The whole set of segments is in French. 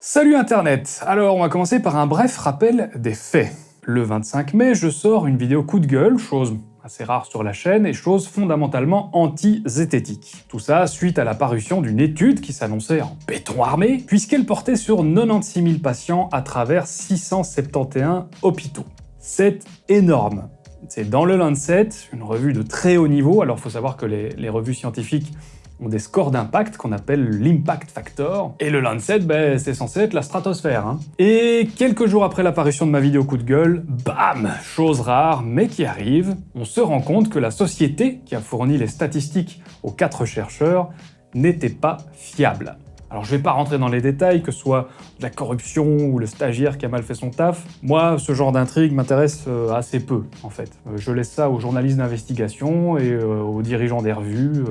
Salut Internet Alors on va commencer par un bref rappel des faits. Le 25 mai, je sors une vidéo coup de gueule, chose assez rare sur la chaîne et chose fondamentalement anti-zététique. Tout ça suite à la parution d'une étude qui s'annonçait en béton armé, puisqu'elle portait sur 96 000 patients à travers 671 hôpitaux. C'est énorme c'est dans le Lancet, une revue de très haut niveau, alors faut savoir que les, revues scientifiques ont des scores d'impact qu'on appelle l'impact factor, et le Lancet, ben, c'est censé être la stratosphère. Hein. Et quelques jours après l'apparition de ma vidéo coup de gueule, bam Chose rare, mais qui arrive, on se rend compte que la société qui a fourni les statistiques aux quatre chercheurs n'était pas fiable. Alors je vais pas rentrer dans les détails, que ce soit de la corruption ou le stagiaire qui a mal fait son taf. Moi, ce genre d'intrigue m'intéresse euh, assez peu, en fait. Euh, je laisse ça aux journalistes d'investigation et euh, aux dirigeants des revues,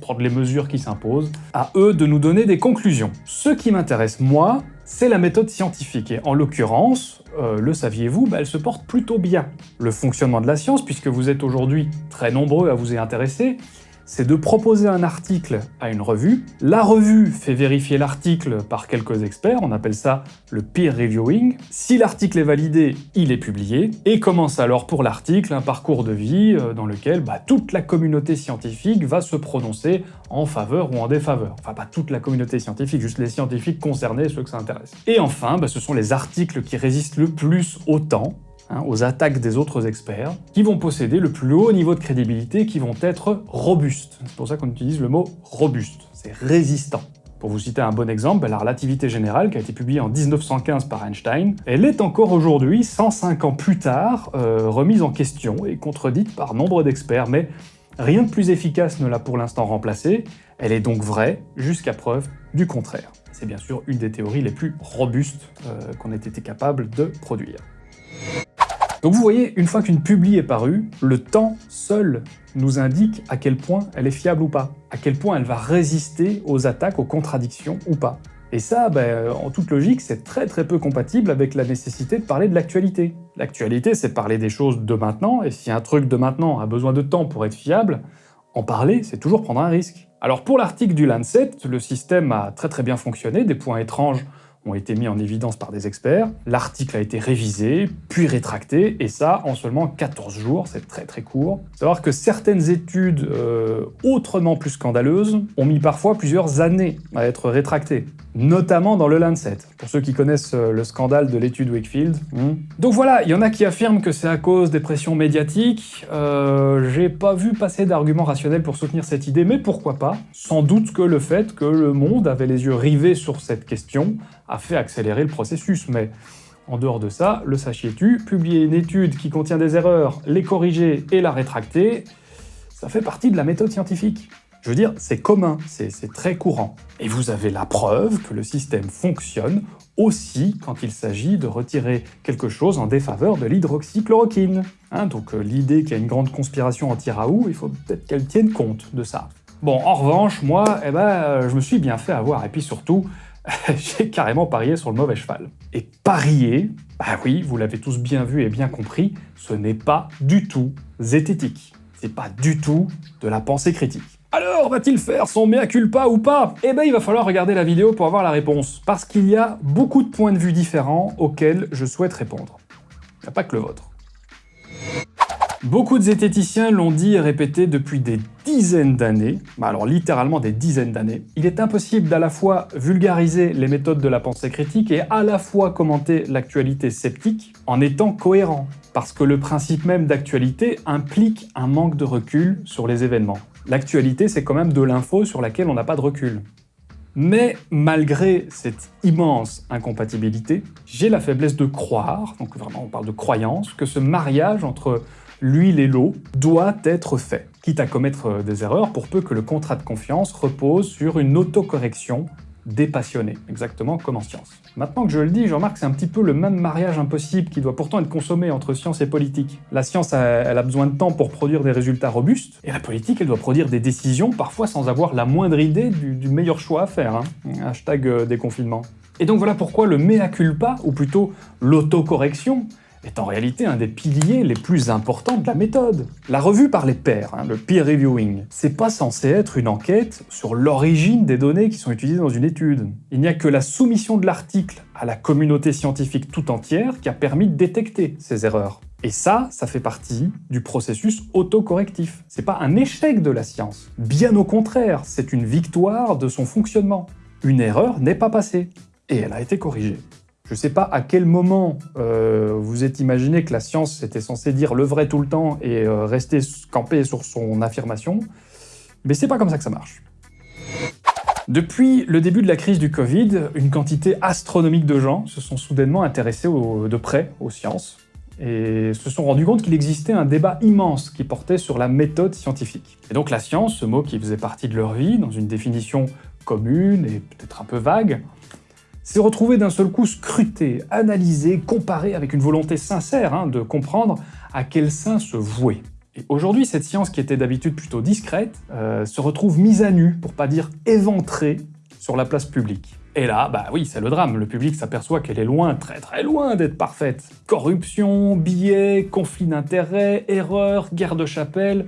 prendre les mesures qui s'imposent. À eux de nous donner des conclusions. Ce qui m'intéresse, moi, c'est la méthode scientifique, et en l'occurrence, le saviez-vous, bah, elle se porte plutôt bien. Le fonctionnement de la science, puisque vous êtes aujourd'hui très nombreux à vous y intéresser, c'est de proposer un article à une revue. La revue fait vérifier l'article par quelques experts, on appelle ça le peer reviewing. Si l'article est validé, il est publié, et commence alors pour l'article un parcours de vie euh, dans lequel bah, toute la communauté scientifique va se prononcer en faveur ou en défaveur. Enfin, pas toute la communauté scientifique, juste les scientifiques concernés, ceux que ça intéresse. Et enfin, bah, ce sont les articles qui résistent le plus au temps, Hein, aux attaques des autres experts, qui vont posséder le plus haut niveau de crédibilité, qui vont être robustes. C'est pour ça qu'on utilise le mot robuste, c'est résistant. Pour vous citer un bon exemple, la relativité générale, qui a été publiée en 1915 par Einstein, elle est encore aujourd'hui, 105 ans plus tard, euh, remise en question et contredite par nombre d'experts, mais rien de plus efficace ne l'a pour l'instant remplacée, elle est donc vraie jusqu'à preuve du contraire. C'est bien sûr une des théories les plus robustes euh, qu'on ait été capable de produire. Donc vous voyez, une fois qu'une publi est parue, le temps seul nous indique à quel point elle est fiable ou pas, à quel point elle va résister aux attaques, aux contradictions ou pas. Et ça, ben, en toute logique, c'est très très peu compatible avec la nécessité de parler de l'actualité. L'actualité, c'est parler des choses de maintenant, et si un truc de maintenant a besoin de temps pour être fiable, en parler, c'est toujours prendre un risque. Alors pour l'article du Lancet, le système a très très bien fonctionné, des points étranges ont été mis en évidence par des experts. L'article a été révisé, puis rétracté, et ça en seulement 14 jours, c'est très très court. Savoir que certaines études euh, autrement plus scandaleuses ont mis parfois plusieurs années à être rétractées, notamment dans le Lancet, pour ceux qui connaissent euh, le scandale de l'étude Wakefield. Hmm. Donc voilà, il y en a qui affirment que c'est à cause des pressions médiatiques, euh, j'ai pas vu passer d'arguments rationnels pour soutenir cette idée, mais pourquoi pas? Sans doute que le fait que le monde avait les yeux rivés sur cette question a fait accélérer le processus, mais en dehors de ça, le sachiez-tu, publier une étude qui contient des erreurs, les corriger et la rétracter, ça fait partie de la méthode scientifique. Je veux dire, c'est commun, c'est très courant. Et vous avez la preuve que le système fonctionne aussi quand il s'agit de retirer quelque chose en défaveur de l'hydroxychloroquine. Hein, donc euh, l'idée qu'il y a une grande conspiration anti-Raoult, il faut peut-être qu'elle tienne compte de ça. Bon, en revanche, moi, eh ben, je me suis bien fait avoir, et puis surtout, j'ai carrément parié sur le mauvais cheval. Et parier, bah oui, vous l'avez tous bien vu et bien compris, ce n'est pas du tout zététique. C'est pas du tout de la pensée critique. Alors, va-t-il faire son mea culpa ou pas? Eh ben, il va falloir regarder la vidéo pour avoir la réponse, parce qu'il y a beaucoup de points de vue différents auxquels je souhaite répondre. Il n'y a pas que le vôtre. Beaucoup de zététiciens l'ont dit et répété depuis des dizaines d'années, bah alors littéralement des dizaines d'années, il est impossible d'à la fois vulgariser les méthodes de la pensée critique et à la fois commenter l'actualité sceptique en étant cohérent, parce que le principe même d'actualité implique un manque de recul sur les événements. L'actualité, c'est quand même de l'info sur laquelle on n'a pas de recul. Mais malgré cette immense incompatibilité, j'ai la faiblesse de croire, donc vraiment on parle de croyance, que ce mariage entre l'huile et l'eau doit être fait, quitte à commettre des erreurs pour peu que le contrat de confiance repose sur une autocorrection dépassionnée, exactement comme en science. Maintenant que je le dis, je remarque que c'est un petit peu le même mariage impossible qui doit pourtant être consommé entre science et politique. La science, elle a besoin de temps pour produire des résultats robustes, et la politique, elle doit produire des décisions, parfois sans avoir la moindre idée du, meilleur choix à faire. Hein. Hashtag euh, déconfinement. Et donc voilà pourquoi le mea culpa, ou plutôt l'autocorrection, est en réalité un des piliers les plus importants de la méthode. La revue par les pairs, hein, le peer reviewing, c'est pas censé être une enquête sur l'origine des données qui sont utilisées dans une étude. Il n'y a que la soumission de l'article à la communauté scientifique tout entière qui a permis de détecter ces erreurs. Et ça, ça fait partie du processus autocorrectif. C'est pas un échec de la science. Bien au contraire, c'est une victoire de son fonctionnement. Une erreur n'est pas passée. Et elle a été corrigée. Je ne sais pas à quel moment euh, vous êtes imaginé que la science était censée dire le vrai tout le temps et euh, rester campé sur son affirmation, mais c'est pas comme ça que ça marche. Depuis le début de la crise du Covid, une quantité astronomique de gens se sont soudainement intéressés de près aux sciences et se sont rendus compte qu'il existait un débat immense qui portait sur la méthode scientifique. Et donc la science, ce mot qui faisait partie de leur vie, dans une définition commune et peut-être un peu vague, s'est retrouvé d'un seul coup scruté, analysé, comparé avec une volonté sincère hein, de comprendre à quel sein se vouer. Et aujourd'hui, cette science qui était d'habitude plutôt discrète, euh, se retrouve mise à nu, pour pas dire éventrée, sur la place publique. Et là, bah oui, c'est le drame, le public s'aperçoit qu'elle est loin, très très loin d'être parfaite. Corruption, billets, conflits d'intérêts, erreurs, guerre de chapelle...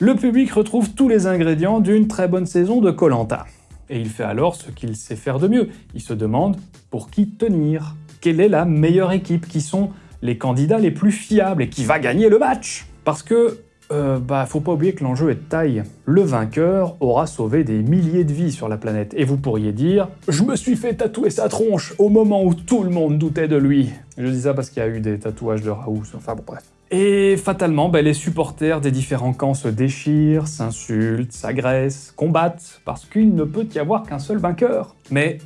Le public retrouve tous les ingrédients d'une très bonne saison de Colanta. Et il fait alors ce qu'il sait faire de mieux. Il se demande pour qui tenir. Quelle est la meilleure équipe Qui sont les candidats les plus fiables et qui va gagner le match? Parce que, euh, bah, faut pas oublier que l'enjeu est de taille. Le vainqueur aura sauvé des milliers de vies sur la planète. Et vous pourriez dire « Je me suis fait tatouer sa tronche au moment où tout le monde doutait de lui ». Je dis ça parce qu'il y a eu des tatouages de Raoult, enfin bon bref. Et fatalement, ben, les supporters des différents camps se déchirent, s'insultent, s'agressent, combattent, parce qu'il ne peut y avoir qu'un seul vainqueur. Mais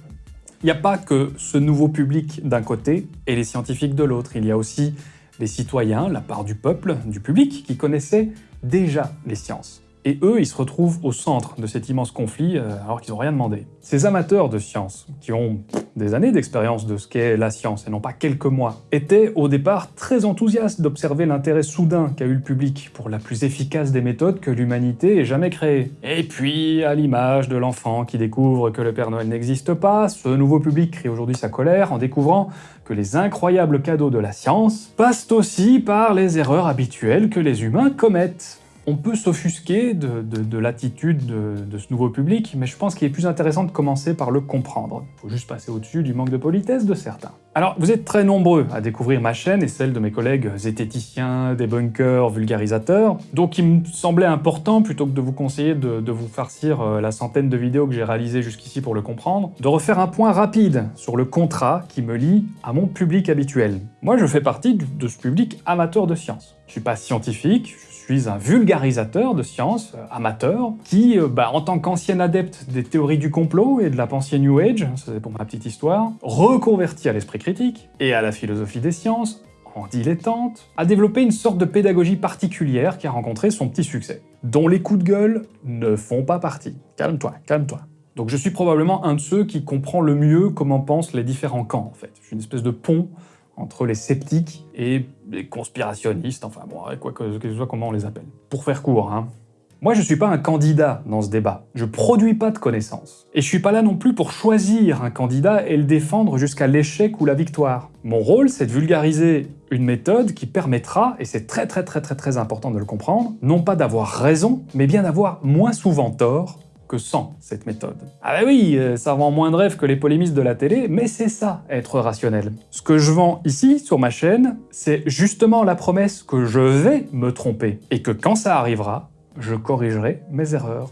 il n'y a pas que ce nouveau public d'un côté et les scientifiques de l'autre, il y a aussi les citoyens, la part du peuple, du public, qui connaissaient déjà les sciences. Et eux, ils se retrouvent au centre de cet immense conflit euh, alors qu'ils n'ont rien demandé. Ces amateurs de science, qui ont des années d'expérience de ce qu'est la science et non pas quelques mois, étaient au départ très enthousiastes d'observer l'intérêt soudain qu'a eu le public pour la plus efficace des méthodes que l'humanité ait jamais créées. Et puis, à l'image de l'enfant qui découvre que le Père Noël n'existe pas, ce nouveau public crie aujourd'hui sa colère en découvrant que les incroyables cadeaux de la science passent aussi par les erreurs habituelles que les humains commettent. On peut s'offusquer de, l'attitude de, ce nouveau public, mais je pense qu'il est plus intéressant de commencer par le comprendre. Il faut juste passer au-dessus du manque de politesse de certains. Alors, vous êtes très nombreux à découvrir ma chaîne et celle de mes collègues zététiciens, débunkers, vulgarisateurs, donc il me semblait important, plutôt que de vous conseiller de, vous farcir euh, la centaine de vidéos que j'ai réalisées jusqu'ici pour le comprendre, de refaire un point rapide sur le contrat qui me lie à mon public habituel. Moi, je fais partie de ce public amateur de science. Je suis pas scientifique, suis un vulgarisateur de science, euh, amateur, qui, euh, bah, en tant qu'ancien adepte des théories du complot et de la pensée New Age, ça c'est pour ma petite histoire, reconverti à l'esprit critique et à la philosophie des sciences, en dilettante, a développé une sorte de pédagogie particulière qui a rencontré son petit succès, dont les coups de gueule ne font pas partie. Calme-toi, calme-toi. Donc je suis probablement un de ceux qui comprend le mieux comment pensent les différents camps, en fait. Je suis une espèce de pont entre les sceptiques et les conspirationnistes, enfin bon, quoi que, ce soit comment on les appelle. Pour faire court, hein. Moi, je suis pas un candidat dans ce débat. Je produis pas de connaissances. Et je suis pas là non plus pour choisir un candidat et le défendre jusqu'à l'échec ou la victoire. Mon rôle, c'est de vulgariser une méthode qui permettra, et c'est très très très très très important de le comprendre, non pas d'avoir raison, mais bien d'avoir moins souvent tort sans cette méthode. Ah bah oui, euh, ça vend moins de rêves que les polémistes de la télé, mais c'est ça, être rationnel. Ce que je vends ici, sur ma chaîne, c'est justement la promesse que je vais me tromper, et que quand ça arrivera, je corrigerai mes erreurs.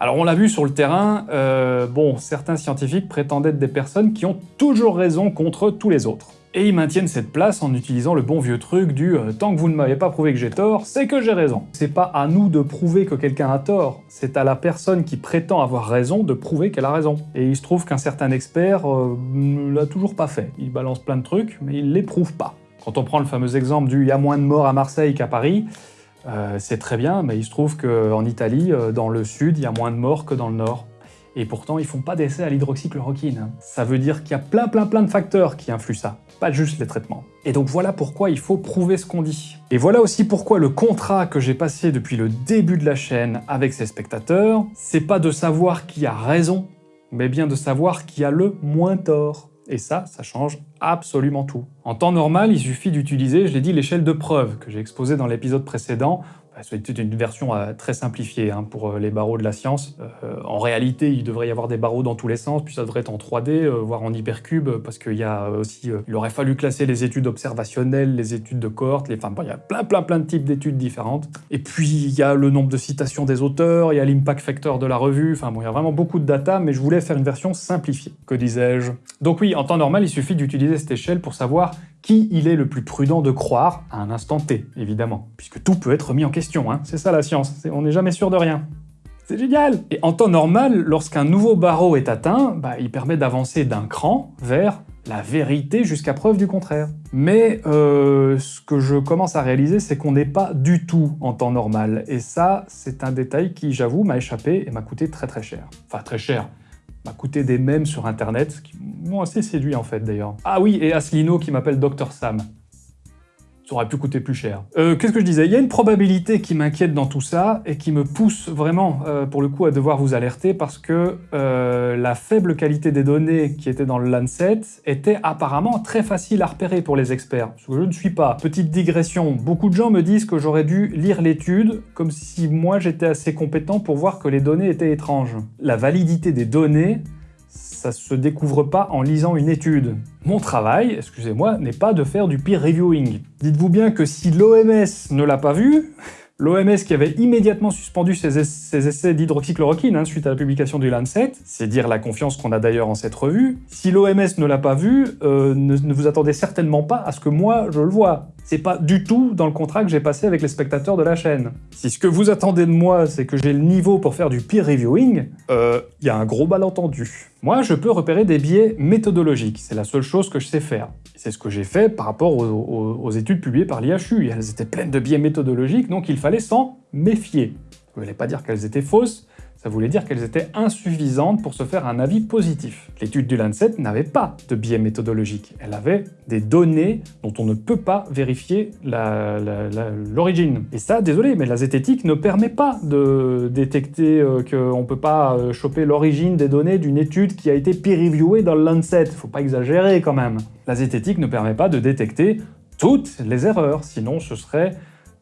Alors on l'a vu sur le terrain, euh, bon, certains scientifiques prétendent être des personnes qui ont toujours raison contre tous les autres. Et ils maintiennent cette place en utilisant le bon vieux truc du euh, tant que vous ne m'avez pas prouvé que j'ai tort, c'est que j'ai raison ». C'est pas à nous de prouver que quelqu'un a tort, c'est à la personne qui prétend avoir raison de prouver qu'elle a raison. Et il se trouve qu'un certain expert euh, ne l'a toujours pas fait. Il balance plein de trucs, mais il les prouve pas. Quand on prend le fameux exemple du « il y a moins de morts à Marseille qu'à Paris euh, c'est très bien, mais il se trouve qu'en Italie, dans le sud, il y a moins de morts que dans le nord et pourtant ils font pas d'essai à l'hydroxychloroquine. Ça veut dire qu'il y a plein plein plein de facteurs qui influent ça, pas juste les traitements. Et donc voilà pourquoi il faut prouver ce qu'on dit. Et voilà aussi pourquoi le contrat que j'ai passé depuis le début de la chaîne avec ses spectateurs, c'est pas de savoir qui a raison, mais bien de savoir qui a le moins tort. Et ça, ça change absolument tout. En temps normal, il suffit d'utiliser, je l'ai dit, l'échelle de preuve que j'ai exposée dans l'épisode précédent, c'est une version euh, très simplifiée hein, pour euh, les barreaux de la science. Euh, en réalité, il devrait y avoir des barreaux dans tous les sens, puis ça devrait être en 3D, voire en hypercube, parce qu'il y a aussi... il aurait fallu classer les études observationnelles, les études de cohorte, les, enfin, il y a plein plein plein de types d'études différentes. Et puis, il y a le nombre de citations des auteurs, il y a l'impact factor de la revue, enfin bon, il y a vraiment beaucoup de data, mais je voulais faire une version simplifiée. Que disais-je? Donc oui, en temps normal, il suffit d'utiliser cette échelle pour savoir qui il est le plus prudent de croire à un instant T, évidemment. Puisque tout peut être remis en question, hein. c'est ça la science, on n'est jamais sûr de rien. C'est génial Et en temps normal, lorsqu'un nouveau barreau est atteint, bah, il permet d'avancer d'un cran vers la vérité jusqu'à preuve du contraire. Mais euh, ce que je commence à réaliser, c'est qu'on n'est pas du tout en temps normal. Et ça, c'est un détail qui, j'avoue, m'a échappé et m'a coûté très très cher. Enfin, très cher m'a coûté des mèmes sur internet, qui m'ont assez séduit en fait d'ailleurs. Ah oui, et Asselineau qui m'appelle Dr Sam aurait pu coûter plus cher. Euh, Qu'est-ce que je disais? Il y a une probabilité qui m'inquiète dans tout ça et qui me pousse vraiment, euh, pour le coup, à devoir vous alerter parce que euh, la faible qualité des données qui étaient dans le Lancet était apparemment très facile à repérer pour les experts, ce que je ne suis pas. Petite digression, beaucoup de gens me disent que j'aurais dû lire l'étude comme si moi j'étais assez compétent pour voir que les données étaient étranges. La validité des données ça se découvre pas en lisant une étude. Mon travail, excusez-moi, n'est pas de faire du peer reviewing. Dites-vous bien que si l'OMS ne l'a pas vu, L'OMS qui avait immédiatement suspendu ses, essais d'hydroxychloroquine hein, suite à la publication du Lancet, c'est dire la confiance qu'on a d'ailleurs en cette revue. Si l'OMS ne l'a pas vu, euh, ne, ne, vous attendez certainement pas à ce que moi je le vois. C'est pas du tout dans le contrat que j'ai passé avec les spectateurs de la chaîne. Si ce que vous attendez de moi, c'est que j'ai le niveau pour faire du peer reviewing, il euh, y a un gros malentendu. Moi, je peux repérer des biais méthodologiques, c'est la seule chose que je sais faire. C'est ce que j'ai fait par rapport aux, études publiées par l'IHU. Elles étaient pleines de biais méthodologiques, donc il fallait s'en méfier. Je ne voulais pas dire qu'elles étaient fausses, ça voulait dire qu'elles étaient insuffisantes pour se faire un avis positif. L'étude du Lancet n'avait pas de biais méthodologique, elle avait des données dont on ne peut pas vérifier l'origine. Et ça, désolé, mais la zététique ne permet pas de détecter euh, qu'on ne peut pas euh, choper l'origine des données d'une étude qui a été peer-reviewée dans le Lancet, faut pas exagérer quand même. La zététique ne permet pas de détecter toutes les erreurs, sinon ce serait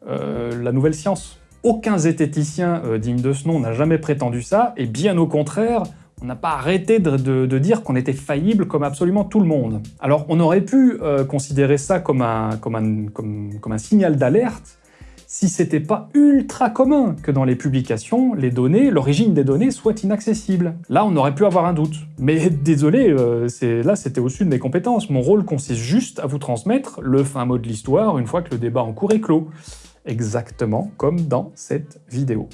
euh, la nouvelle science. Aucun zététicien euh, digne de ce nom n'a jamais prétendu ça, et bien au contraire, on n'a pas arrêté de, dire qu'on était faillible comme absolument tout le monde. Alors on aurait pu euh, considérer ça comme un, signal d'alerte si c'était pas ultra commun que dans les publications, les données, l'origine des données soit inaccessible. Là, on aurait pu avoir un doute. Mais désolé, euh, là c'était au-dessus de mes compétences. Mon rôle consiste juste à vous transmettre le fin mot de l'histoire une fois que le débat en cours est clos exactement comme dans cette vidéo.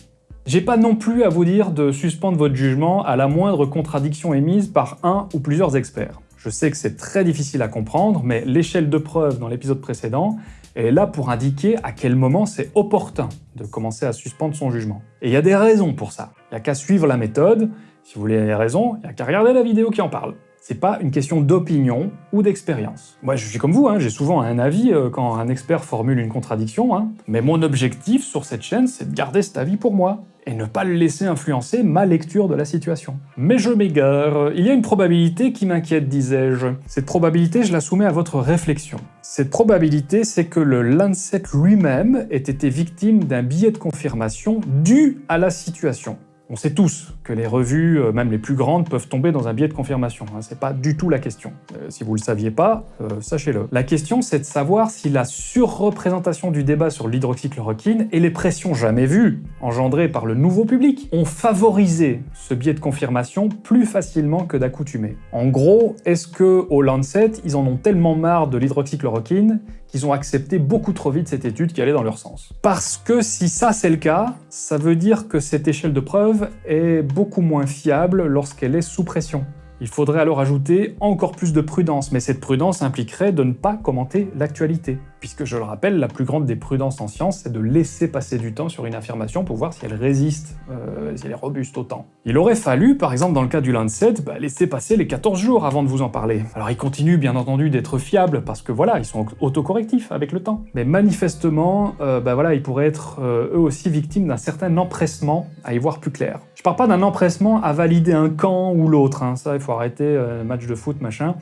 J'ai pas non plus à vous dire de suspendre votre jugement à la moindre contradiction émise par un ou plusieurs experts. Je sais que c'est très difficile à comprendre, mais l'échelle de preuve dans l'épisode précédent est là pour indiquer à quel moment c'est opportun de commencer à suspendre son jugement. Et il y a des raisons pour ça. Il n'y a qu'à suivre la méthode. Si vous voulez les raisons, il n'y a qu'à regarder la vidéo qui en parle. C'est pas une question d'opinion ou d'expérience. Moi, je suis comme vous, hein, j'ai souvent un avis euh, quand un expert formule une contradiction, hein. mais mon objectif sur cette chaîne, c'est de garder cet avis pour moi, et ne pas le laisser influencer ma lecture de la situation. Mais je m'égare. Il y a une probabilité qui m'inquiète, disais-je. Cette probabilité, je la soumets à votre réflexion. Cette probabilité, c'est que le Lancet lui-même ait été victime d'un billet de confirmation dû à la situation. On sait tous que les revues, euh, même les plus grandes, peuvent tomber dans un biais de confirmation. Hein. C'est pas du tout la question. Euh, si vous le saviez pas, euh, sachez-le. La question, c'est de savoir si la surreprésentation du débat sur l'hydroxychloroquine et les pressions jamais vues, engendrées par le nouveau public, ont favorisé ce biais de confirmation plus facilement que d'accoutumée. En gros, est-ce que au Lancet, ils en ont tellement marre de l'hydroxychloroquine qu'ils ont accepté beaucoup trop vite cette étude qui allait dans leur sens. Parce que si ça c'est le cas, ça veut dire que cette échelle de preuve est beaucoup moins fiable lorsqu'elle est sous pression. Il faudrait alors ajouter encore plus de prudence, mais cette prudence impliquerait de ne pas commenter l'actualité. Puisque, je le rappelle, la plus grande des prudences en science, c'est de laisser passer du temps sur une affirmation pour voir si elle résiste, euh, si elle est robuste au temps. Il aurait fallu, par exemple dans le cas du Lancet, bah, laisser passer les 14 jours avant de vous en parler. Alors ils continuent bien entendu d'être fiables, parce que voilà, ils sont autocorrectifs avec le temps. Mais manifestement, euh, bah, voilà, ils pourraient être euh, eux aussi victimes d'un certain empressement à y voir plus clair. Parle pas d'un empressement à valider un camp ou l'autre, hein. ça il faut arrêter, match de foot, machin.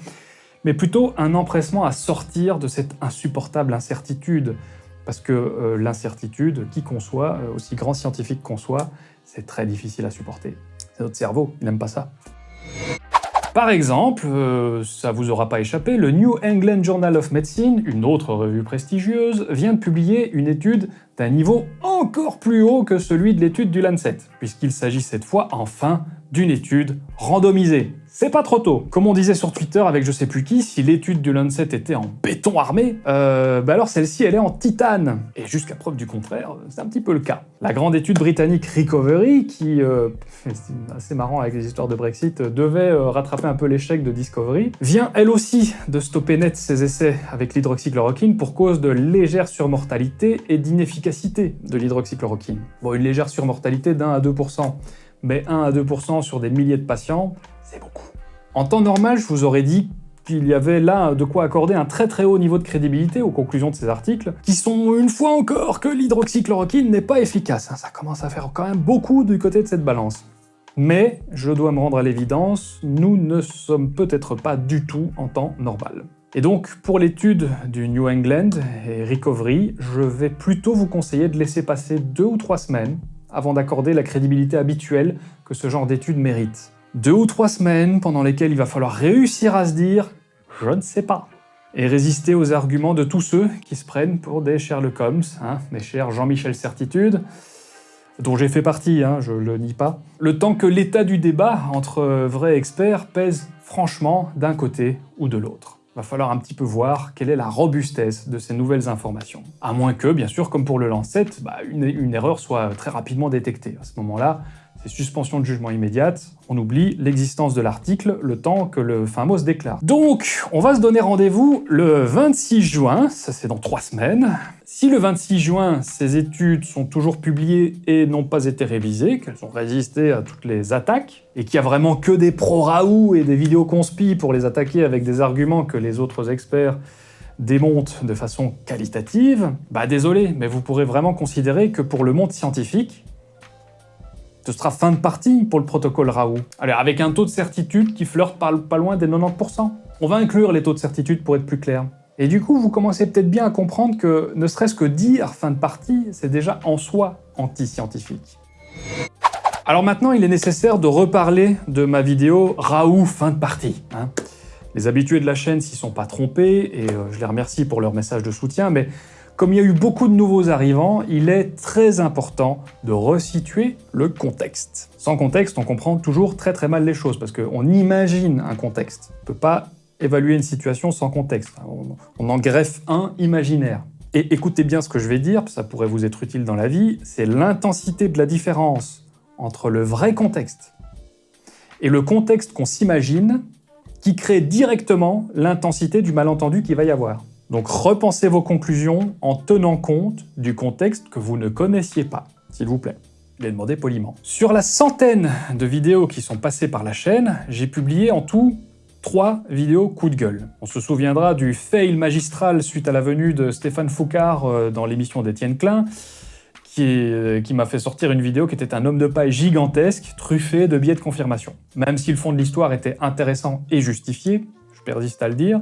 mais plutôt un empressement à sortir de cette insupportable incertitude. Parce que euh, l'incertitude, qui qu'on soit, euh, aussi grand scientifique qu'on soit, c'est très difficile à supporter. C'est notre cerveau, il n'aime pas ça. Par exemple, euh, ça vous aura pas échappé, le New England Journal of Medicine, une autre revue prestigieuse, vient de publier une étude d'un niveau encore plus haut que celui de l'étude du Lancet, puisqu'il s'agit cette fois enfin d'une étude randomisée. C'est pas trop tôt. Comme on disait sur Twitter avec je sais plus qui, si l'étude du Lancet était en béton armé, euh, bah alors celle-ci elle est en titane. Et jusqu'à preuve du contraire, c'est un petit peu le cas. La grande étude britannique Recovery, qui, euh, c'est assez marrant avec les histoires de Brexit, devait euh, rattraper un peu l'échec de Discovery, vient elle aussi de stopper net ses essais avec l'hydroxychloroquine pour cause de légère surmortalité et d'inefficacité de l'hydroxychloroquine. Bon, une légère surmortalité d'un à 2%, mais 1 à 2% sur des milliers de patients, En temps normal, je vous aurais dit qu'il y avait là de quoi accorder un très très haut niveau de crédibilité aux conclusions de ces articles, qui sont une fois encore que l'hydroxychloroquine n'est pas efficace. Hein. Ça commence à faire quand même beaucoup du côté de cette balance. Mais, je dois me rendre à l'évidence, nous ne sommes peut-être pas du tout en temps normal. Et donc, pour l'étude du New England et Recovery, je vais plutôt vous conseiller de laisser passer deux ou trois semaines avant d'accorder la crédibilité habituelle que ce genre d'étude mérite. Deux ou trois semaines pendant lesquelles il va falloir réussir à se dire « je ne sais pas » et résister aux arguments de tous ceux qui se prennent pour des Sherlock Holmes, hein, mes chers Jean-Michel Certitude, dont j'ai fait partie, hein, je le nie pas, le temps que l'état du débat entre vrais experts pèse franchement d'un côté ou de l'autre. Va falloir un petit peu voir quelle est la robustesse de ces nouvelles informations. À moins que, bien sûr, comme pour le Lancet, bah, une erreur soit très rapidement détectée. À ce moment-là, suspension de jugement immédiate, on oublie l'existence de l'article le temps que le fin se déclare. Donc, on va se donner rendez-vous le 26 juin, ça c'est dans trois semaines. Si le 26 juin, ces études sont toujours publiées et n'ont pas été révisées, qu'elles ont résisté à toutes les attaques, et qu'il y a vraiment que des pro-Raoult et des vidéos conspi pour les attaquer avec des arguments que les autres experts démontent de façon qualitative, bah désolé, mais vous pourrez vraiment considérer que pour le monde scientifique, ce sera fin de partie pour le protocole Raoult. Allez, avec un taux de certitude qui flirte pas, loin des 90%. On va inclure les taux de certitude pour être plus clair. Et du coup, vous commencez peut-être bien à comprendre que ne serait-ce que dire fin de partie, c'est déjà en soi anti-scientifique. Alors maintenant, il est nécessaire de reparler de ma vidéo Raoult fin de partie. Hein. Les habitués de la chaîne s'y sont pas trompés, et euh, je les remercie pour leur message de soutien, mais comme il y a eu beaucoup de nouveaux arrivants, il est très important de resituer le contexte. Sans contexte, on comprend toujours très très mal les choses, parce qu'on imagine un contexte. On ne peut pas évaluer une situation sans contexte. On, en greffe un imaginaire. Et écoutez bien ce que je vais dire, ça pourrait vous être utile dans la vie, c'est l'intensité de la différence entre le vrai contexte et le contexte qu'on s'imagine qui crée directement l'intensité du malentendu qu'il va y avoir. Donc repensez vos conclusions en tenant compte du contexte que vous ne connaissiez pas, s'il vous plaît. Il est demandé poliment. Sur la centaine de vidéos qui sont passées par la chaîne, j'ai publié en tout trois vidéos coup de gueule. On se souviendra du fail magistral suite à la venue de Stéphane Foucard euh, dans l'émission d'Étienne Klein, euh, qui, m'a fait sortir une vidéo qui était un homme de paille gigantesque, truffé de biais de confirmation. Même si le fond de l'histoire était intéressant et justifié, je persiste à le dire,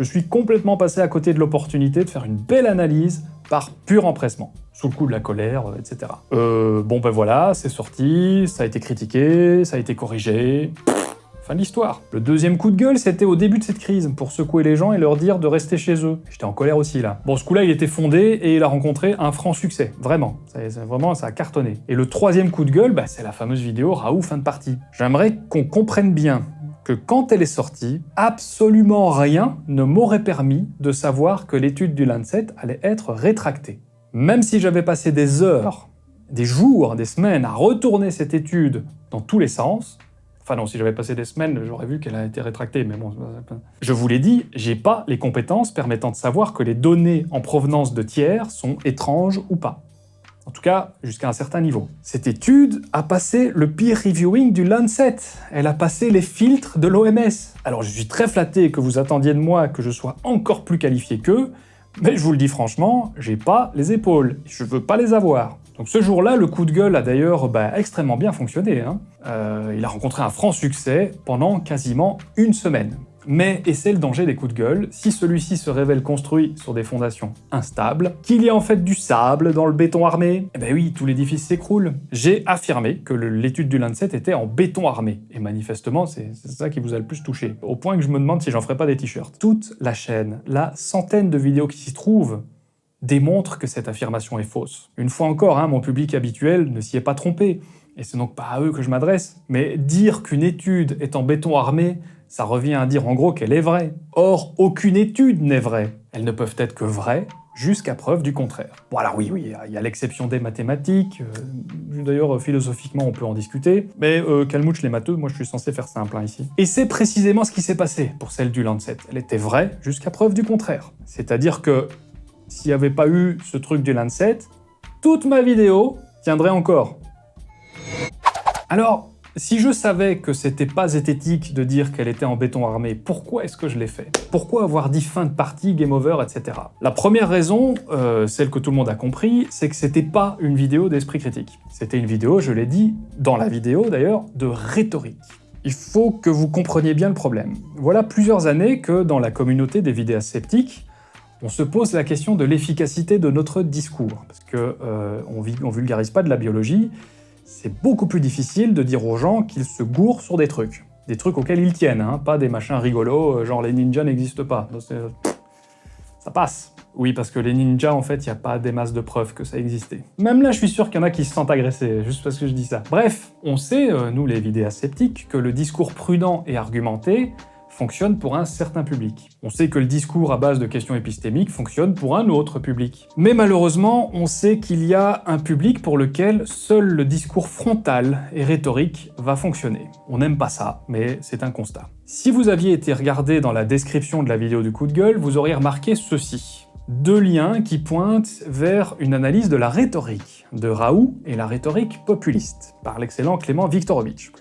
je suis complètement passé à côté de l'opportunité de faire une belle analyse par pur empressement, sous le coup de la colère, euh, etc. Euh, bon ben voilà, c'est sorti, ça a été critiqué, ça a été corrigé... Fin de l'histoire. Le deuxième coup de gueule, c'était au début de cette crise, pour secouer les gens et leur dire de rester chez eux. J'étais en colère aussi, là. Bon, ce coup-là, il était fondé et il a rencontré un franc succès, vraiment. Ça, vraiment, ça a cartonné. Et le troisième coup de gueule, bah, c'est la fameuse vidéo Raoult fin de partie. J'aimerais qu'on comprenne bien que quand elle est sortie, absolument rien ne m'aurait permis de savoir que l'étude du Lancet allait être rétractée. Même si j'avais passé des heures, des jours, des semaines à retourner cette étude dans tous les sens, Enfin non, si j'avais passé des semaines, j'aurais vu qu'elle a été rétractée, mais bon... Je vous l'ai dit, j'ai pas les compétences permettant de savoir que les données en provenance de tiers sont étranges ou pas. En tout cas, jusqu'à un certain niveau. Cette étude a passé le peer reviewing du Lancet. Elle a passé les filtres de l'OMS. Alors je suis très flatté que vous attendiez de moi que je sois encore plus qualifié qu'eux, mais je vous le dis franchement, j'ai pas les épaules. Je veux pas les avoir. Donc ce jour-là, le coup de gueule a d'ailleurs bah, extrêmement bien fonctionné. Hein. Euh, il a rencontré un franc succès pendant quasiment une semaine. Mais, et c'est le danger des coups de gueule, si celui-ci se révèle construit sur des fondations instables, qu'il y a en fait du sable dans le béton armé, eh ben oui, tout l'édifice s'écroule. J'ai affirmé que l'étude du Lancet était en béton armé, et manifestement, c'est ça qui vous a le plus touché, au point que je me demande si j'en ferai pas des t-shirts. Toute la chaîne, la centaine de vidéos qui s'y trouvent, démontre que cette affirmation est fausse. Une fois encore, hein, mon public habituel ne s'y est pas trompé, et c'est donc pas à eux que je m'adresse, mais dire qu'une étude est en béton armé, ça revient à dire en gros qu'elle est vraie. Or, aucune étude n'est vraie. Elles ne peuvent être que vraies jusqu'à preuve du contraire. Bon alors oui, oui, il y a l'exception des mathématiques, euh, d'ailleurs philosophiquement on peut en discuter, mais euh, calmouche les matheux, moi je suis censé faire simple hein, ici. Et c'est précisément ce qui s'est passé pour celle du Lancet. Elle était vraie jusqu'à preuve du contraire. C'est-à-dire que s'il n'y avait pas eu ce truc du Lancet, toute ma vidéo tiendrait encore. Alors, si je savais que c'était pas zététique de dire qu'elle était en béton armé, pourquoi est-ce que je l'ai fait? Pourquoi avoir dit fin de partie, game over, etc. La première raison, euh, celle que tout le monde a compris, c'est que c'était pas une vidéo d'esprit critique. C'était une vidéo, je l'ai dit, dans la vidéo d'ailleurs, de rhétorique. Il faut que vous compreniez bien le problème. Voilà plusieurs années que dans la communauté des vidéos sceptiques, on se pose la question de l'efficacité de notre discours, parce qu'on euh, on vulgarise pas de la biologie, c'est beaucoup plus difficile de dire aux gens qu'ils se gourrent sur des trucs. Des trucs auxquels ils tiennent, hein, pas des machins rigolos, euh, genre les ninjas n'existent pas. Ça passe. Oui, parce que les ninjas, en fait, il n'y a pas des masses de preuves que ça existait. Même là, je suis sûr qu'il y en a qui se sentent agressés, juste parce que je dis ça. Bref, on sait, euh, nous les vidéastes sceptiques, que le discours prudent et argumenté, fonctionne pour un certain public. On sait que le discours à base de questions épistémiques fonctionne pour un autre public. Mais malheureusement, on sait qu'il y a un public pour lequel seul le discours frontal et rhétorique va fonctionner. On n'aime pas ça, mais c'est un constat. Si vous aviez été regardé dans la description de la vidéo du coup de gueule, vous auriez remarqué ceci deux liens qui pointent vers une analyse de la rhétorique de Raoult et la rhétorique populiste, par l'excellent Clément Viktorovitch.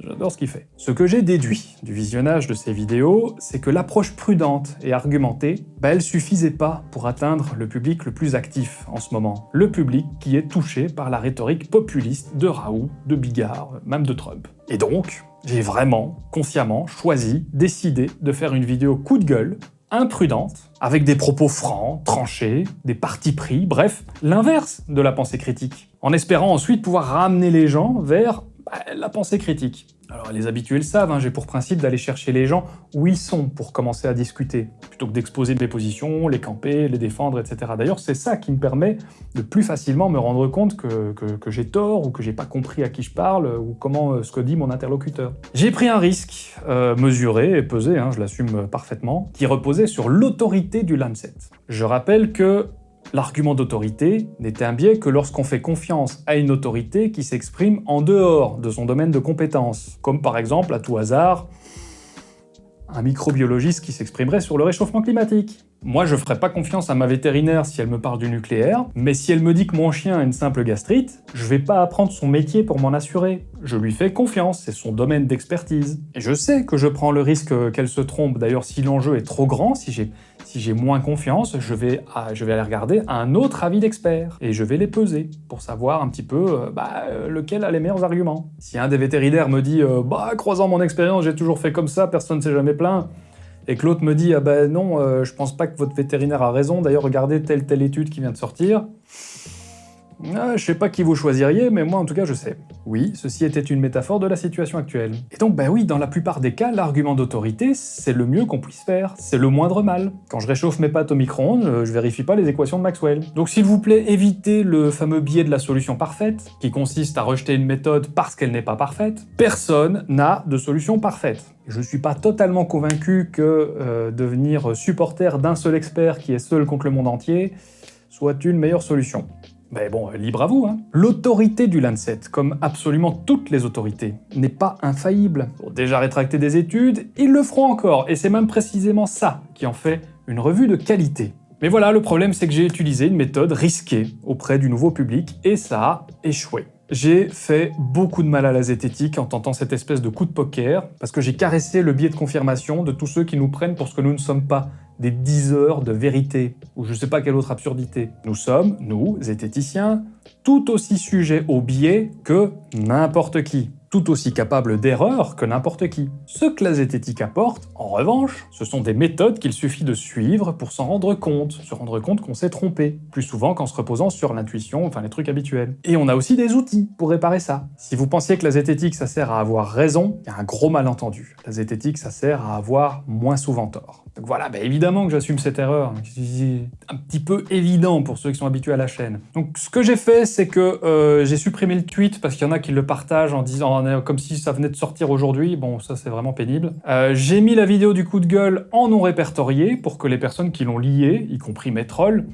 J'adore ce qu'il fait. Ce que j'ai déduit du visionnage de ces vidéos, c'est que l'approche prudente et argumentée, bah, elle suffisait pas pour atteindre le public le plus actif en ce moment. Le public qui est touché par la rhétorique populiste de Raoult, de Bigard, même de Trump. Et donc, j'ai vraiment, consciemment, choisi, décidé de faire une vidéo coup de gueule imprudente, avec des propos francs, tranchés, des partis pris, bref, l'inverse de la pensée critique, en espérant ensuite pouvoir ramener les gens vers bah, la pensée critique. Alors les habitués le savent, hein, j'ai pour principe d'aller chercher les gens où ils sont pour commencer à discuter, plutôt que d'exposer mes positions, les camper, les défendre, etc. D'ailleurs, c'est ça qui me permet de plus facilement me rendre compte que, j'ai tort, ou que j'ai pas compris à qui je parle, ou comment euh, ce que dit mon interlocuteur. J'ai pris un risque, euh, mesuré et pesé, hein, je l'assume parfaitement, qui reposait sur l'autorité du Lancet. Je rappelle que L'argument d'autorité n'est un biais que lorsqu'on fait confiance à une autorité qui s'exprime en dehors de son domaine de compétence, comme par exemple, à tout hasard, un microbiologiste qui s'exprimerait sur le réchauffement climatique. Moi, je ferais pas confiance à ma vétérinaire si elle me parle du nucléaire, mais si elle me dit que mon chien a une simple gastrite, je vais pas apprendre son métier pour m'en assurer. Je lui fais confiance, c'est son domaine d'expertise. Et je sais que je prends le risque qu'elle se trompe, d'ailleurs si l'enjeu est trop grand, si j'ai si j'ai moins confiance, je vais, aller regarder un autre avis d'expert, et je vais les peser, pour savoir un petit peu euh, bah, euh, lequel a les meilleurs arguments. Si un des vétérinaires me dit euh, bah croisant mon expérience, j'ai toujours fait comme ça, personne ne s'est jamais plaint », et que l'autre me dit « Ah ben non, je pense pas que votre vétérinaire a raison, d'ailleurs regardez telle telle étude qui vient de sortir », ah, je sais pas qui vous choisiriez, mais moi en tout cas je sais. Oui, ceci était une métaphore de la situation actuelle. Et donc bah oui, dans la plupart des cas, l'argument d'autorité, c'est le mieux qu'on puisse faire, c'est le moindre mal. Quand je réchauffe mes pâtes au micro-ondes, je vérifie pas les équations de Maxwell. Donc s'il vous plaît, évitez le fameux biais de la solution parfaite, qui consiste à rejeter une méthode parce qu'elle n'est pas parfaite. Personne n'a de solution parfaite. Je ne suis pas totalement convaincu que euh, devenir supporter d'un seul expert qui est seul contre le monde entier soit une meilleure solution. Mais bon, libre à vous, hein. L'autorité du Lancet, comme absolument toutes les autorités, n'est pas infaillible. Pour déjà rétracter des études, ils le feront encore, et c'est même précisément ça qui en fait une revue de qualité. Mais voilà, le problème c'est que j'ai utilisé une méthode risquée auprès du nouveau public, et ça a échoué. J'ai fait beaucoup de mal à la zététique en tentant cette espèce de coup de poker, parce que j'ai caressé le biais de confirmation de tous ceux qui nous prennent pour ce que nous ne sommes pas, des 10 heures de vérité, ou je sais pas quelle autre absurdité. Nous sommes, nous, zététiciens, tout aussi sujets au biais que n'importe qui. tout aussi capable d'erreur que n'importe qui. Ce que la zététique apporte, en revanche, ce sont des méthodes qu'il suffit de suivre pour s'en rendre compte, se rendre compte qu'on s'est trompé, plus souvent qu'en se reposant sur l'intuition, enfin les trucs habituels. Et on a aussi des outils pour réparer ça. Si vous pensiez que la zététique ça sert à avoir raison, il y a un gros malentendu. La zététique ça sert à avoir moins souvent tort. Donc voilà, bah évidemment que j'assume cette erreur, c'est un petit peu évident pour ceux qui sont habitués à la chaîne. Donc ce que j'ai fait, c'est que euh, j'ai supprimé le tweet parce qu'il y en a qui le partagent en disant comme si ça venait de sortir aujourd'hui, bon ça c'est vraiment pénible. Euh, j'ai mis la vidéo du coup de gueule en non répertorié pour que les personnes qui l'ont lié, y compris mes trolls,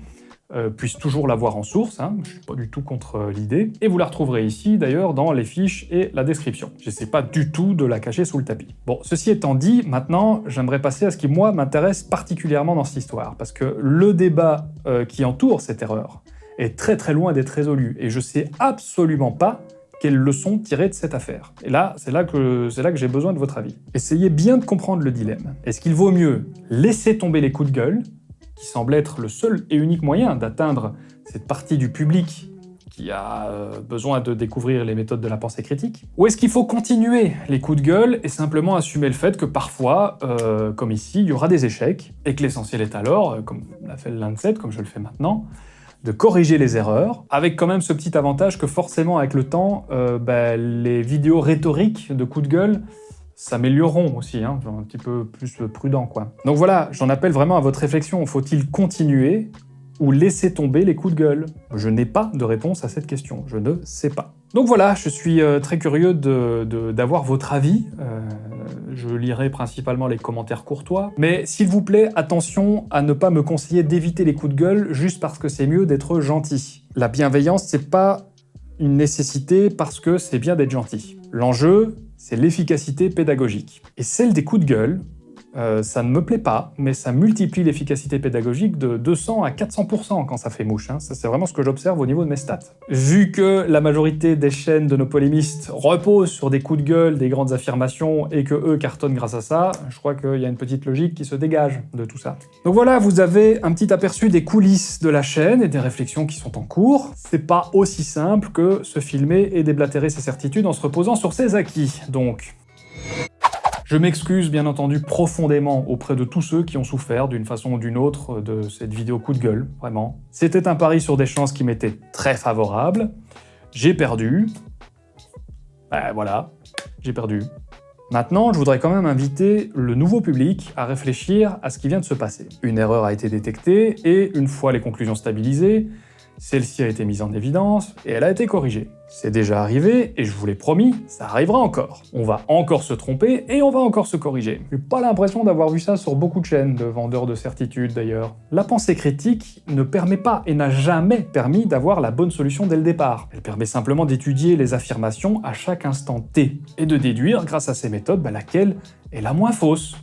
euh, puissent toujours la voir en source, hein. je suis pas du tout contre euh, l'idée, et vous la retrouverez ici d'ailleurs dans les fiches et la description. J'essaie pas du tout de la cacher sous le tapis. Bon, ceci étant dit, maintenant j'aimerais passer à ce qui moi m'intéresse particulièrement dans cette histoire, parce que le débat euh, qui entoure cette erreur est très très loin d'être résolu, et je sais absolument pas quelles leçons tirer de cette affaire. Et là, c'est là que, là que j'ai besoin de votre avis. Essayez bien de comprendre le dilemme. Est-ce qu'il vaut mieux laisser tomber les coups de gueule, qui semble être le seul et unique moyen d'atteindre cette partie du public qui a euh, besoin de découvrir les méthodes de la pensée critique. Ou est-ce qu'il faut continuer les coups de gueule et simplement assumer le fait que parfois, euh, comme ici, il y aura des échecs, et que l'essentiel est alors, euh, comme l'a fait le comme je le fais maintenant, de corriger les erreurs, avec quand même ce petit avantage que forcément avec le temps, bah, les vidéos rhétoriques de coups de gueule s'amélioreront aussi, hein, un petit peu plus prudent quoi. Donc voilà, j'en appelle vraiment à votre réflexion, faut-il continuer ou laisser tomber les coups de gueule? Je n'ai pas de réponse à cette question, je ne sais pas. Donc voilà, je suis euh, très curieux d'avoir votre avis, euh, je lirai principalement les commentaires courtois, mais s'il vous plaît, attention à ne pas me conseiller d'éviter les coups de gueule juste parce que c'est mieux d'être gentil. La bienveillance, c'est pas une nécessité parce que c'est bien d'être gentil. L'enjeu, c'est l'efficacité pédagogique. Et celle des coups de gueule, euh, ça ne me plaît pas, mais ça multiplie l'efficacité pédagogique de 200 à 400% quand ça fait mouche. Hein. Ça, c'est vraiment ce que j'observe au niveau de mes stats. Vu que la majorité des chaînes de nos polémistes reposent sur des coups de gueule, des grandes affirmations, et que eux cartonnent grâce à ça, je crois qu'il y a une petite logique qui se dégage de tout ça. Donc voilà, vous avez un petit aperçu des coulisses de la chaîne et des réflexions qui sont en cours. C'est pas aussi simple que se filmer et déblatérer ses certitudes en se reposant sur ses acquis, donc... Je m'excuse bien entendu profondément auprès de tous ceux qui ont souffert d'une façon ou d'une autre de cette vidéo coup de gueule, vraiment. C'était un pari sur des chances qui m'étaient très favorables. J'ai perdu. Ben voilà, j'ai perdu. Maintenant, je voudrais quand même inviter le nouveau public à réfléchir à ce qui vient de se passer. Une erreur a été détectée, et une fois les conclusions stabilisées, celle-ci a été mise en évidence et elle a été corrigée. C'est déjà arrivé et je vous l'ai promis, ça arrivera encore. On va encore se tromper et on va encore se corriger. J'ai pas l'impression d'avoir vu ça sur beaucoup de chaînes de vendeurs de certitudes d'ailleurs. La pensée critique ne permet pas et n'a jamais permis d'avoir la bonne solution dès le départ. Elle permet simplement d'étudier les affirmations à chaque instant T et de déduire grâce à ces méthodes bah, laquelle est la moins fausse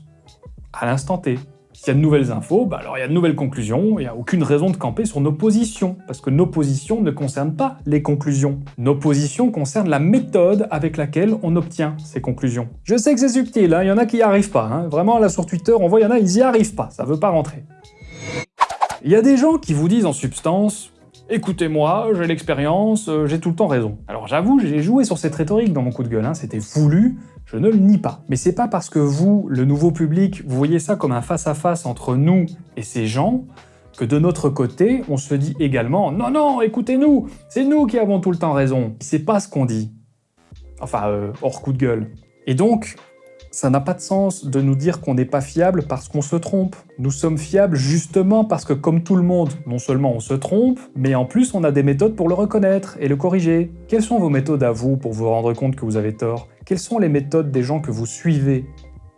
à l'instant T. S'il y a de nouvelles infos, bah alors il y a de nouvelles conclusions, il n'y a aucune raison de camper sur nos positions, parce que nos positions ne concernent pas les conclusions. Nos positions concernent la méthode avec laquelle on obtient ces conclusions. Je sais que c'est subtil, hein, il y en a qui n'y arrivent pas, hein. vraiment là sur Twitter, on voit il y en a, ils n'y arrivent pas, ça veut pas rentrer. Il y a des gens qui vous disent en substance Écoutez-moi, j'ai l'expérience, euh, j'ai tout le temps raison. Alors j'avoue, j'ai joué sur cette rhétorique dans mon coup de gueule, hein, c'était voulu, je ne le nie pas. Mais c'est pas parce que vous, le nouveau public, vous voyez ça comme un face-à-face entre nous et ces gens, que de notre côté, on se dit également « Non, non, écoutez-nous, c'est nous qui avons tout le temps raison ». C'est pas ce qu'on dit. Enfin, euh, hors coup de gueule. Et donc, ça n'a pas de sens de nous dire qu'on n'est pas fiable parce qu'on se trompe. Nous sommes fiables justement parce que comme tout le monde, non seulement on se trompe, mais en plus on a des méthodes pour le reconnaître et le corriger. Quelles sont vos méthodes à vous pour vous rendre compte que vous avez tort? Quelles sont les méthodes des gens que vous suivez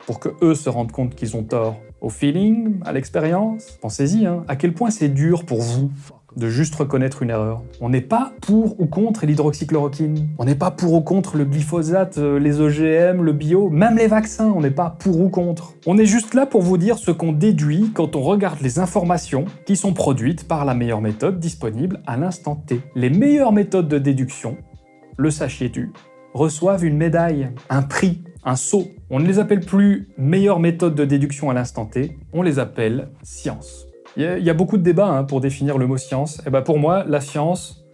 pour que eux se rendent compte qu'ils ont tort? Au feeling? À l'expérience? Pensez-y, hein. à quel point c'est dur pour vous? De juste reconnaître une erreur. On n'est pas pour ou contre l'hydroxychloroquine. On n'est pas pour ou contre le glyphosate, euh, les OGM, le bio, même les vaccins, on n'est pas pour ou contre. On est juste là pour vous dire ce qu'on déduit quand on regarde les informations qui sont produites par la meilleure méthode disponible à l'instant T. Les meilleures méthodes de déduction, le sachiez-tu, reçoivent une médaille, un prix, un sceau. On ne les appelle plus meilleures méthodes de déduction à l'instant T, on les appelle science. Il y, a beaucoup de débats hein, pour définir le mot science. Et eh ben pour moi, la science,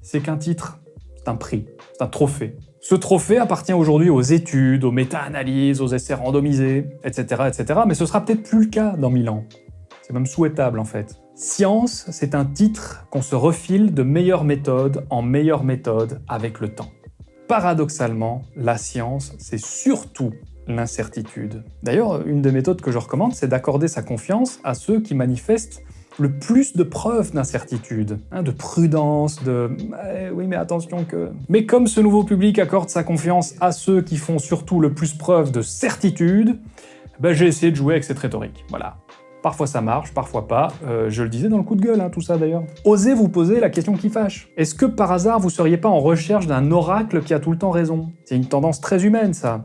c'est qu'un titre, c'est un prix, c'est un trophée. Ce trophée appartient aujourd'hui aux études, aux méta-analyses, aux essais randomisés, etc., etc., mais ce sera peut-être plus le cas dans 1000 ans. C'est même souhaitable en fait. Science, c'est un titre qu'on se refile de meilleure méthode en meilleure méthode avec le temps. Paradoxalement, la science, c'est surtout l'incertitude. D'ailleurs, une des méthodes que je recommande, c'est d'accorder sa confiance à ceux qui manifestent le plus de preuves d'incertitude, hein, de prudence, de eh oui mais attention que... Mais comme ce nouveau public accorde sa confiance à ceux qui font surtout le plus preuve de certitude, ben j'ai essayé de jouer avec cette rhétorique, voilà. Parfois ça marche, parfois pas, euh, je le disais dans le coup de gueule, hein, tout ça d'ailleurs. Osez vous poser la question qui fâche. Est-ce que par hasard vous seriez pas en recherche d'un oracle qui a tout le temps raison? C'est une tendance très humaine ça,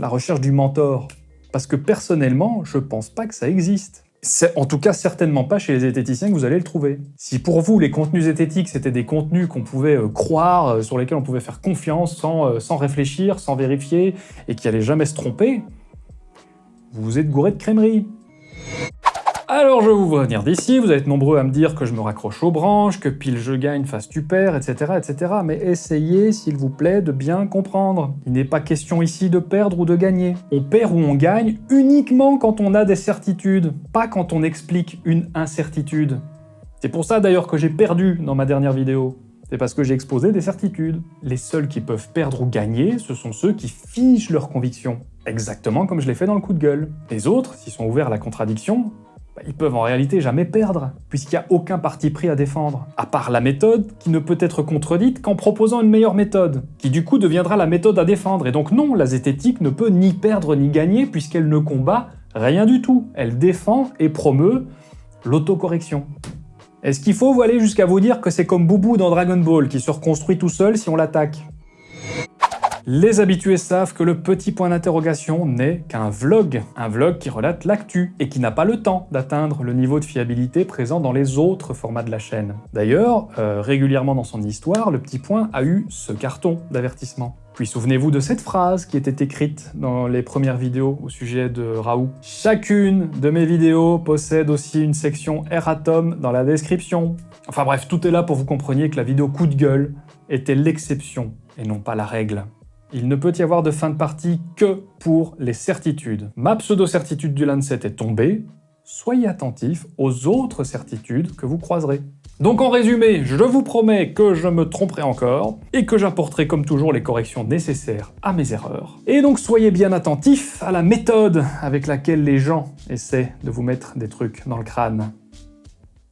la recherche du mentor. Parce que personnellement, je pense pas que ça existe. C'est en tout cas certainement pas chez les zététiciens que vous allez le trouver. Si pour vous les contenus zététiques c'était des contenus qu'on pouvait euh, croire, euh, sur lesquels on pouvait faire confiance sans, sans réfléchir, sans vérifier, et qui allaient jamais se tromper, vous vous êtes gouré de crèmerie. Alors je vous vois venir d'ici, vous êtes nombreux à me dire que je me raccroche aux branches, que pile je gagne, face tu perds, etc. etc. Mais essayez, s'il vous plaît, de bien comprendre. Il n'est pas question ici de perdre ou de gagner. On perd ou on gagne uniquement quand on a des certitudes, pas quand on explique une incertitude. C'est pour ça d'ailleurs que j'ai perdu dans ma dernière vidéo. C'est parce que j'ai exposé des certitudes. Les seuls qui peuvent perdre ou gagner, ce sont ceux qui figent leurs convictions. Exactement comme je l'ai fait dans le coup de gueule. Les autres, s'ils sont ouverts à la contradiction, ils peuvent en réalité jamais perdre, puisqu'il n'y a aucun parti pris à défendre, à part la méthode qui ne peut être contredite qu'en proposant une meilleure méthode, qui du coup deviendra la méthode à défendre, et donc non, la zététique ne peut ni perdre ni gagner puisqu'elle ne combat rien du tout, elle défend et promeut l'autocorrection. Est-ce qu'il faut aller jusqu'à vous dire que c'est comme Boubou dans Dragon Ball, qui se reconstruit tout seul si on l'attaque? Les habitués savent que le petit point d'interrogation n'est qu'un vlog, un vlog qui relate l'actu, et qui n'a pas le temps d'atteindre le niveau de fiabilité présent dans les autres formats de la chaîne. D'ailleurs, euh, régulièrement dans son histoire, le petit point a eu ce carton d'avertissement. Puis souvenez-vous de cette phrase qui était écrite dans les premières vidéos au sujet de Raoult. Chacune de mes vidéos possède aussi une section erratum dans la description. Enfin bref, tout est là pour vous compreniez que la vidéo coup de gueule était l'exception et non pas la règle. Il ne peut y avoir de fin de partie que pour les certitudes. Ma pseudo-certitude du Lancet est tombée, soyez attentifs aux autres certitudes que vous croiserez. Donc en résumé, je vous promets que je me tromperai encore, et que j'apporterai comme toujours les corrections nécessaires à mes erreurs. Et donc soyez bien attentifs à la méthode avec laquelle les gens essaient de vous mettre des trucs dans le crâne.